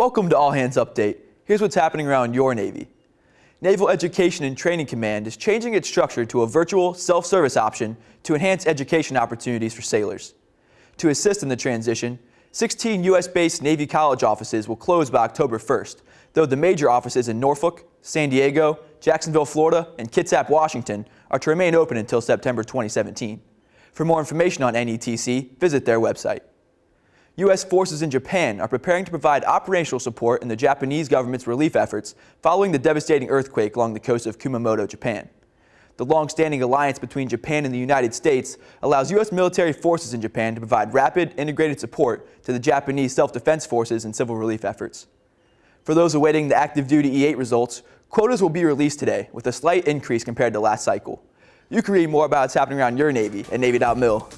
Welcome to All Hands Update. Here's what's happening around your Navy. Naval Education and Training Command is changing its structure to a virtual self-service option to enhance education opportunities for sailors. To assist in the transition, 16 U.S.-based Navy college offices will close by October 1st, though the major offices in Norfolk, San Diego, Jacksonville, Florida, and Kitsap, Washington are to remain open until September 2017. For more information on NETC, visit their website. U.S. forces in Japan are preparing to provide operational support in the Japanese government's relief efforts following the devastating earthquake along the coast of Kumamoto, Japan. The long-standing alliance between Japan and the United States allows U.S. military forces in Japan to provide rapid, integrated support to the Japanese self-defense forces and civil relief efforts. For those awaiting the active duty E8 results, quotas will be released today with a slight increase compared to last cycle. You can read more about what's happening around your Navy at Navy.mil.